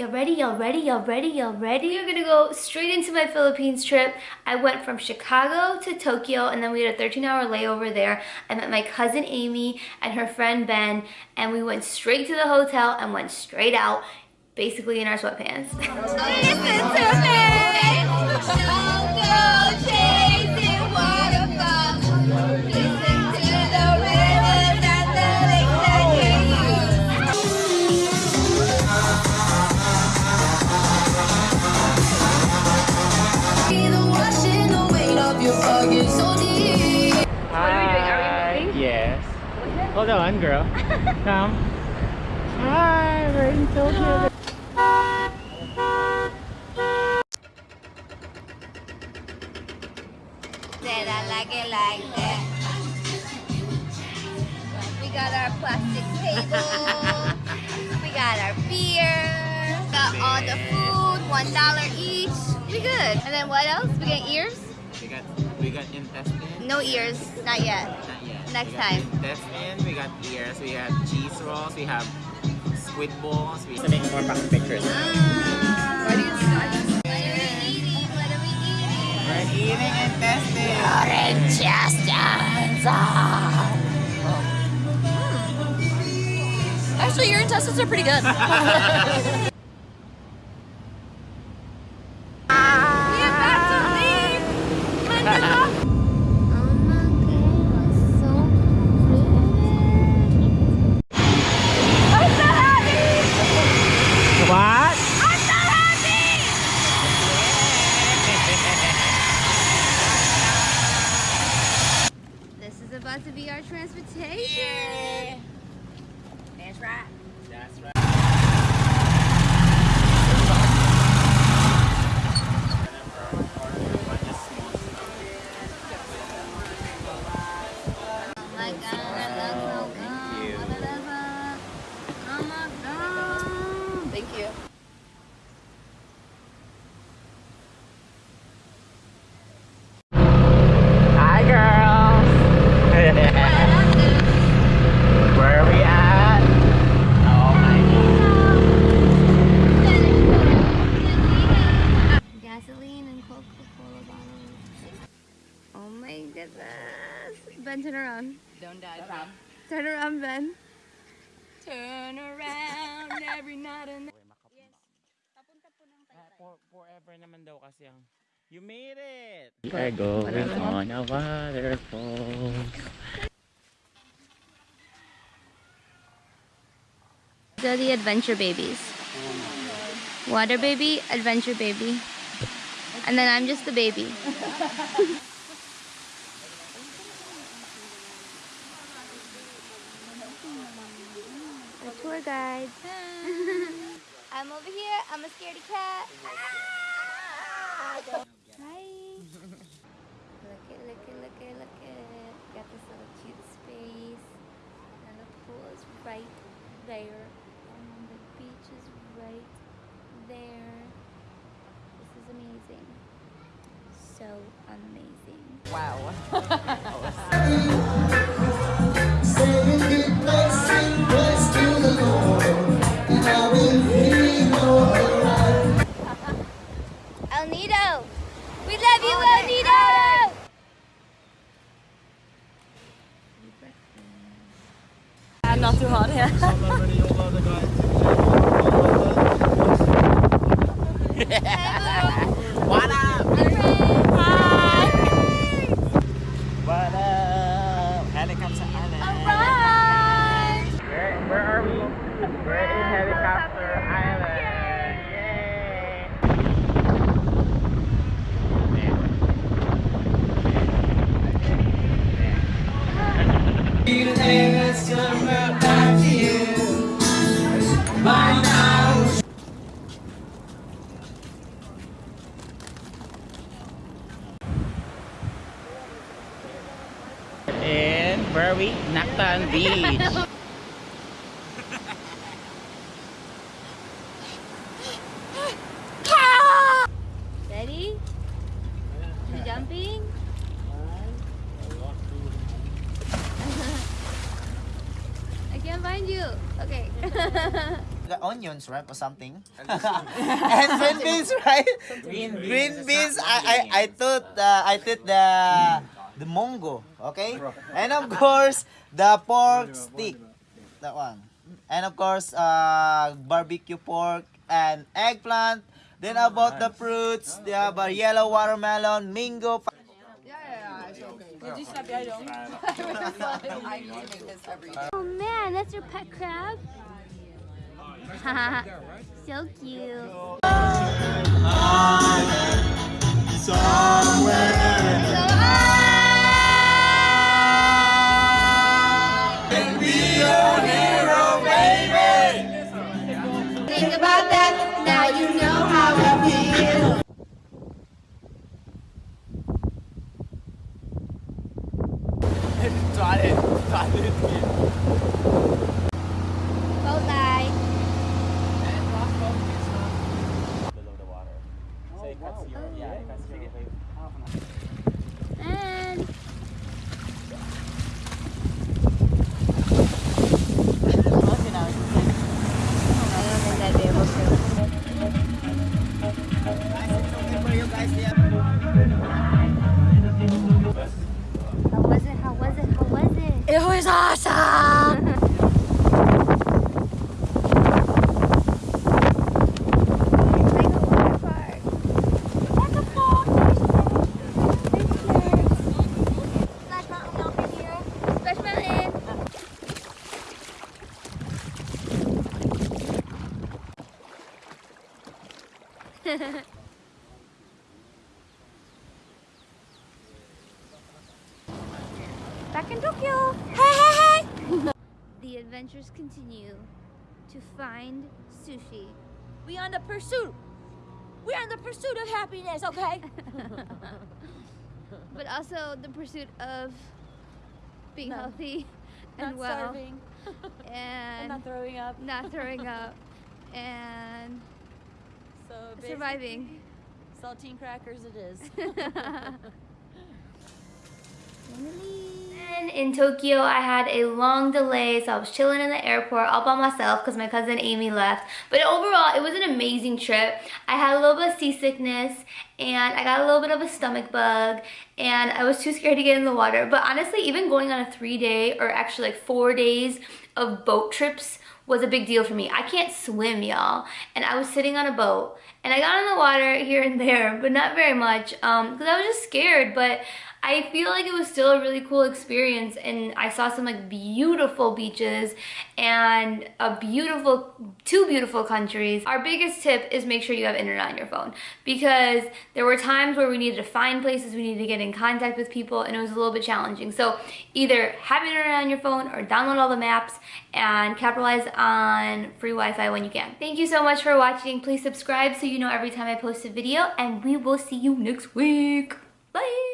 Y'all ready? Y'all ready? Y'all ready? Y'all ready? We're gonna go straight into my Philippines trip. I went from Chicago to Tokyo and then we had a 13 hour layover there. I met my cousin Amy and her friend Ben and we went straight to the hotel and went straight out, basically in our sweatpants. Listen to me! Hold on, girl. Come. Hi, we're in Tokyo. Said I like it like that. We got our plastic table. we got our beer. Got all the food, one dollar each. We good. And then what else? We got ears? We got we got intestine. No ears, not yet. Not yet. Next we got time. Intestine, we got ears, we have cheese rolls, we have squid balls. We to make more back pictures. Ah. What are you What are we eating? What are we eating? We're eating intestine. Actually, your intestines are pretty good. about to be our transportation. That's right. That's right. Turn around, Ben. Turn around every night and ah, For, forever naman daw kasi ang You made it! We are going on a waterfall. These are the adventure babies. Water baby, adventure baby. And then I'm just the baby. tour guide. I'm over here. I'm a scaredy cat. Hi. Look it, look it, look it, look it. Got this little cute space. And the pool is right there. And the beach is right there. This is amazing. So amazing. wow. What In where are we? Nacpan Beach. Ready? You jumping? I can't find you. Okay. Got onions, right, or something. and green beans, right? Green, beans. I, I, I thought uh, I thought the the mongo, okay? And of course the pork stick, that one. And of course uh, barbecue pork and eggplant. Then about the fruits, they have a yellow watermelon, mango. Did you stop I don't. I make this every day. Oh man, that's your pet crab? so cute. Think Try it, try it. Boat it? Was awesome! It's like a water park. Like a park. Splash Mountain over here. Splash Mountain. Back in Tokyo. Hey, hey, hey. the adventures continue to find sushi. We are on the pursuit. We're on the pursuit of happiness, okay? but also the pursuit of being No. healthy Not and well starving. and and not throwing up. not throwing up and So surviving. Saltine crackers it is. And in Tokyo, I had a long delay, so I was chilling in the airport all by myself because my cousin Amy left. But overall, it was an amazing trip. I had a little bit of seasickness and I got a little bit of a stomach bug and I was too scared to get in the water. But honestly, even going on a three day or actually like four days of boat trips was a big deal for me. I can't swim, y'all. And I was sitting on a boat and I got in the water here and there, but not very much um, because I was just scared. But I feel like it was still a really cool experience and I saw some like beautiful beaches and a beautiful, two beautiful countries. Our biggest tip is make sure you have internet on your phone because there were times where we needed to find places, we needed to get in contact with people and it was a little bit challenging. So either have internet on your phone or download all the maps and capitalize on free Wi-Fi when you can. Thank you so much for watching. Please subscribe so you know every time I post a video and we will see you next week. Bye!